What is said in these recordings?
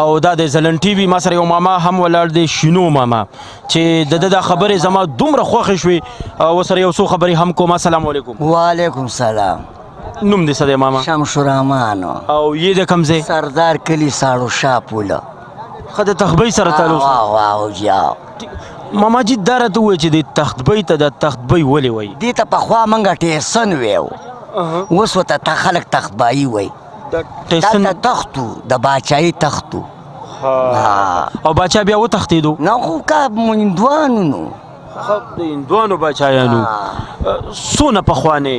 او دا د زلن ټي وي ما سره یو ماما هم ولاړ دی شینو ماما چې د د خبرې زما دومره خوښې شوې او سره یو څو خبرې هم کوم السلام علیکم وعلیکم سلام نوم دې څه دی ماما شمس الرحمن او یې د کوم ځای سردار کلی ساړو شاپوله خه د تخبی سره تعلق واه واه یا ماما جی دره ته وای چې د تختبی ته د تختبی ولې وای دې ته په خوا منګه ټیسن ویو اوس وته خلک تختبای وای دلته تخت و د باچاهۍ تخت و او باچا بیا وتښتېدو نه خو کا هندوانو نو د هندوانو باچایانو څونه پخوانی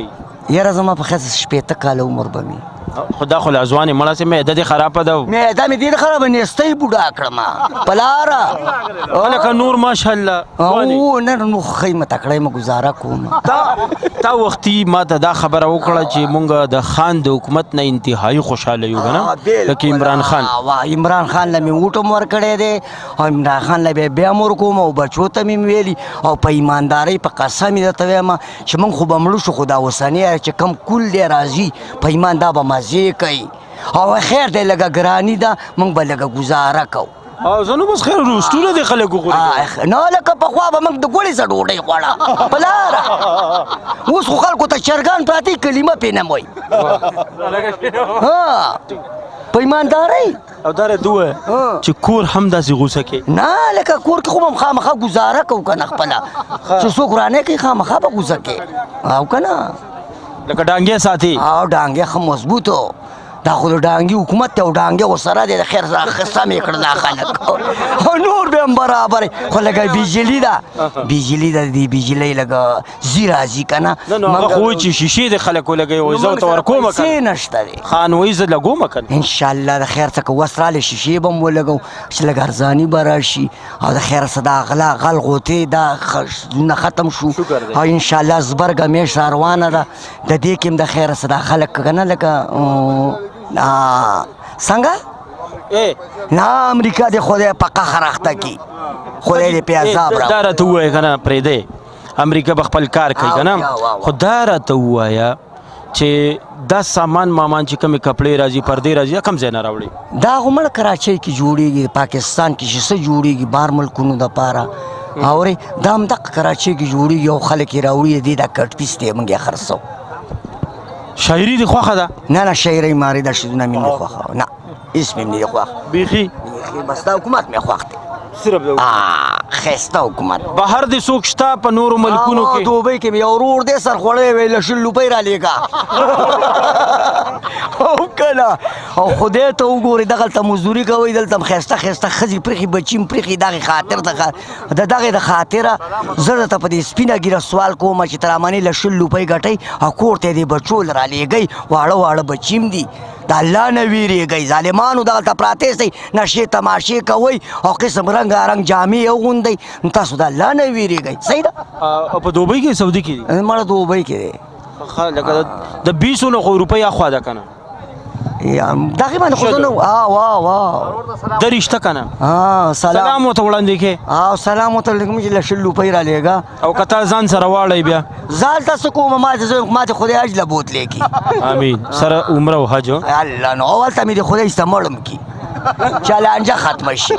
یاره زما په خیال شپېته کاله عمر به مې خدا خو ځوانې مړه سي معده دې خرابه ده معده مې ډېر خرابه نېستۍ بوډا کړم پلاره لکه نور ماشاءالله او نن نو خیمه تکړه مې گزاره کوم تا تا وختي ما ته دا خبره وکړه چې مونږ د خان د حکومت نه انتهایی خوشاله یو کنه لکه عمران خان عمران خان له مې وټم ور کړی دی او عمران خان له به بیا مور کوم او بچو ته مې ویلي او په ایمانداري په قسم یې ته وایم چې مونږ خو بمړو شو خدا وسنی چې کم کول دی راځي په ایمان دا به مزه کوي او خیر دی لګه ګرانی دا مونږ به لګه گزاره کوو او زه نو بس خیر روستونه دي خلک وګوري نه لکه په خوا به موږ د ګوړې څه ډوډۍ خوړه بلار اوس خو خلکو ته چرګان پراتی کلمه پې نه وای ها په ایماندارۍ او دا ره دوه چې کور هم داسې غوسه کې نه لکه کور کې خو هم خامخا گزاره کو کنه خپل چې څوک رانه کې خامخا به غوسه کې او کنه لکه ډانګې ساتي او ډانګې خو مضبوطو دا خو د ډانګي حکومت دی او ډانګی ورسره دی د خیر څخه سم یې کړه دا خلک او نور به هم برابر خو لکه بجلي ده بجلي ده دې بجلۍ لکه ځي راځي که نه هغه خو وایي چې شیشې د خلک ولګوي وایي زه ورته ورکوم که نه نشته دی خان وایي زه لګوم که نه انشاءالله د خیر څخه وس رالی شیشې به هم ولګوم چې لږ ارزاني به راشي او د خیر څخه دا غلا غل غوتې دا نه ختم شو او انشاءالله زبرګه میاشت روانه ده د دې کې د خیر صدا خلک کنه لکه څنګه نه امریکا د خدای په قهر اخته کی خدای دې په عذاب را دا راته وای کنه پرې دی امریکا به خپل کار کوي کنه خدای راته وایا چې دا سامان مامان چې کوم کپړې راځي پردې راځي کم ځای نه راوړي دا خو مړ کراچۍ کې جوړیږي پاکستان کې چې څه جوړیږي بار ملکونو د پاره اوري دا هم دغه کراچۍ کې جوړیږي او خلک یې راوړي دي دا کټ پیس دی موږ یې خرڅو شاعري دي خوخه ده نه نه شاعري ماري دا شي نه مين خوخه نه اسم مين خوخه بيخي بيخي بس دا حکومت مې خوخه صرف د خسته حکومت بهر د سوق شتا په نورو ملکونو کې دوبه کې یو ورور دې سر خړې ویل شل لوپې را لېګا او کله او خدای ته وګوري دغه ته مزدوري کوي دلته خسته خسته خزي پرخي بچیم پرخي دغه خاطر دغه د دغه د خاطره زړه ته په دې سپینه ګیره سوال کوم چې ترامنې لشل لوپې غټي او کور ته دې بچول را لېګي واړه واړه بچیم دي د الله نه ویریږئ ظالمانو دغلته پراته سئ نشې تماشې کوئ او قسم رنګارنګ جامې اغوندئ نو تاسو د الله نه ویریږئ صحیح ده او په دوبۍ کې سعودي کې دي مړه دوبۍ کې دی ښه لکه د- د بیسو نه خو روپۍ اخوا ده که نه یا دغه باندې خو زه نه وا وا وا درشته که نه ها سلام سلام ورته وړاندې کې او سلام وته لګم چې لشل لوپی را لېږه او کتا ځان سره واړی بیا زال تاسو کوم ما ته زوی ما ته خدای حج لبوت لیکي امين سره عمره او حج الله نو اول ته مې د خدای استعمالم کی چالانجه ختم شي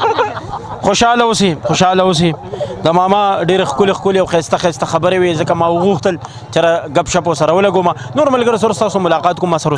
خوشاله اوسې خوشاله اوسې د ماما ډېر خکل خکل او خسته خسته خبرې وي ځکه ما وغوښتل چې غب شپ سره ولګوم نور ملګر سره تاسو ملاقات کوم سره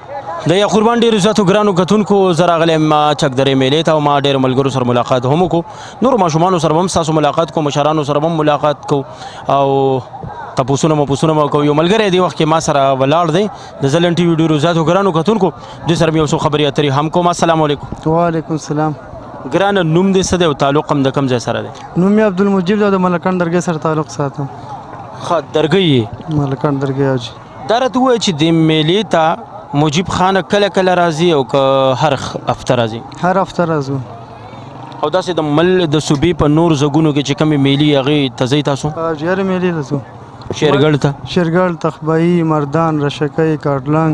د یا قربان ډیر زیاتو ګرانو کتونکو زرا غلم چک درې میلې ته ما ډیر ملګرو سره ملاقات هم کو نور ماشومان سره هم تاسو ملاقات کو مشرانو سره هم ملاقات کو او تاسو نو تاسو نو کو یو ملګری دی وخت کې ما سره ولاړ دی د زلن ټي وی ډیرو زیاتو ګرانو کتونکو د سره یو څو خبرې اترې هم کوم السلام علیکم وعلیکم السلام ګران نوم دې څه دی او تعلق هم د کم ځای سره دی نوم عبدالمجید د ملکان درګه سره تعلق ساتم خا درګه ملکان درګه دا راته ووایه چې دې میلې ته مجیب خان کله کله راځي او که هر هفته راځي هر هفته راځو او داسې د مل د صوبې په نور زګونو کې چې کمی میلی هغه تزي تاسو ډیر میلی تاسو شیرګل ته شیرګل تخبایی مردان رشکې کارډلنګ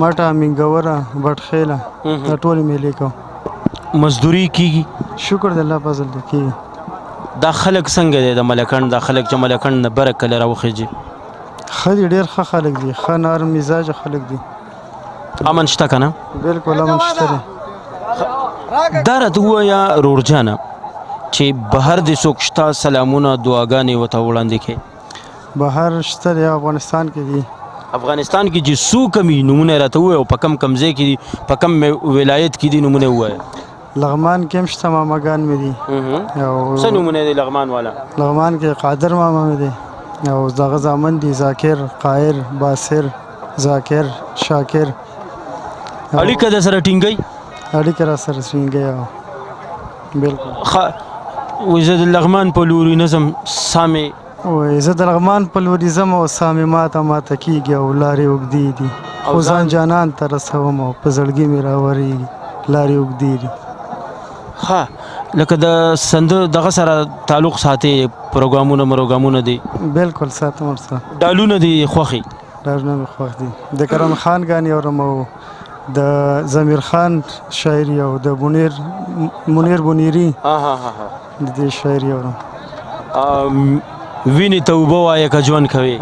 مټه منګوره بټخیله دا ټول میلی کو مزدوری کیږي شکر د الله فضل دی کیږي دا خلک څنګه دی د ملکند دا خلک چې ملکند نه برکل راوخیږي ښه دي ډېر ښه خلک دي ښه نرم مزاجه خلک دي امن شته که نه بلکل امن شته دی دا راته ووایه رورجانه چې بهر دې څوک شته سلامونه دعاګانې ورته وړاندې کړې بهر شته دی افغانستان کې دي افغانستان کې چې څو کمی نمونه راته ووایه او په کم کم ځای کې دي په کم ولایت کې دي نمونه ووایه لغمان کې هم شته ماماګان مې دي او څه نومونه دي لغمان والا لغمان کې قادر ماما مې دی او دغه زامن دي ذاکر قایر باسر ذاکر شاکر او اړیکه د سره ټینګي اړیکه را سره ټینګي او بالکل خ وزد لغمان په لوري نظم سامي وایې زه دلغمان په لوري ځم او ساه مې ماته ماته کیږي او لارې اوږدې دي خو ځان جانان ته رسوم او په زړګي مې راورېږي لارې اوږدې دي ها لکه د سند دغه سره تعلق ساتي پروګرامونه مروګرامونه دي بالکل ساتم ورسره ډالونه دي خوخي ډالونه مې خوښ دي د کرم خان غاني اورم او د ضمیر خان شاعري او د بونیر منیر بونیری ها ها ها د دې شاعر یو نو ویني ته وبو وایې که ژوند کوي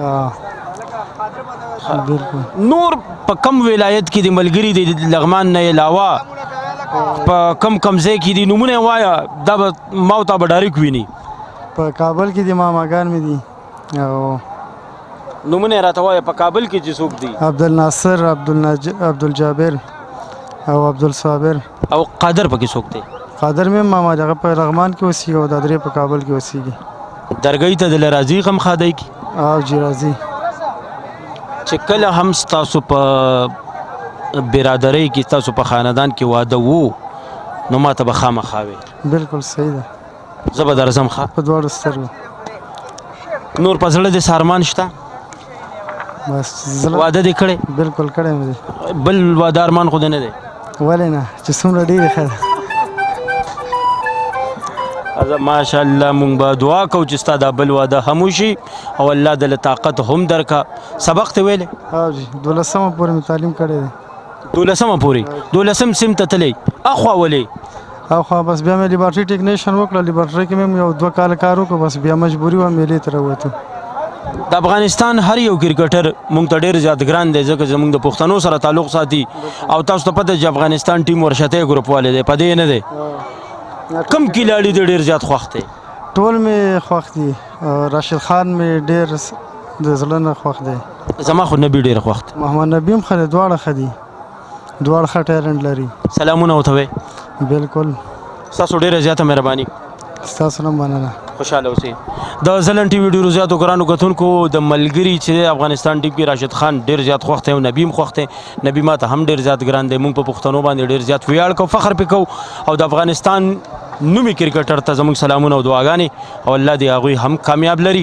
نور په کم ولایت کې د ملګری د لغمان نه علاوه په کم کم ځای کې دي نمونه وایا دا ما ته به ډایرک ویني په کابل کې د ماماګان مې دي او نمونه راته وایه په کابل کې چې څوک دي عبدالناصر عبدالناج عبدالجابر او عبدالصابر او قادر پکې څوک دی قادر مې ماما دغه په لغمان کې اوسېږي او دا درې په کابل کې اوسېږي درګۍ ته د لرازي غم خادای کی او جی راځي چې کله هم تاسو په برادرۍ کې تاسو په خاندان کې واده وو نو ماته به خامخاوي بالکل صحیح ده زه به درځم ښه په دواړو سترګو نور په زړه دې سارمان شته بس زړه واده دې کړی بالکل کړی مې بل واده ارمان خو دې نه دی ولې نه چې څومره ډېرې ښه ده ازه ماشاءالله مونږ به دعا کوو چې ستا دا بل واده هم وشي او الله د طاقت هم درکا سبق ته ویلې ها جی دولسمه پورې تعلیم کړی دی دولسمه پورې دولسم سم ته تللی اخوا ولې او خو بس بیا مې لیبارټري ټیکنیشن وکړه لیبارټري کې مې یو دوه کال کار وکړ بس بیا مجبوري وه میلې ته راووتو د افغانستان هر یو کرکټر مونږ ته ډیر زیات ګران دی ځکه زمونږ د پښتنو سره تعلق ساتي او تاسو ته پته چې افغانستان ټیم ورشته ګروپ والے دی پدې نه دی کم کلاړي دی ډیر زیات خوښ دی ټول می خوښ دی راشد خان می ډیر د زړه نه خوښ دی زما خو نبی ډیر خوښ دی محمد نبی هم خره دواړه خدي دواړ ښه ټیلنټ لري سلامونه وته وي بالکل تاسو ډیره زیاته مهرباني تاسو نم مننه خوشاله اوسئ د زلن ټي وي ډیرو زیاتو ګرانو کتونکو د ملګری چې افغانستان ټیم کې راشد خان ډیر زیات خوښ دی او نبی هم خوښ دی نبی ماته هم ډیر زیات ګران دی موږ په پښتنو باندې ډیر زیات ویاړ کو فخر پکو او د افغانستان نومي کرکټر ته زموږ سلامونه او دعاګانې او الله دې هغوی هم کامیاب لري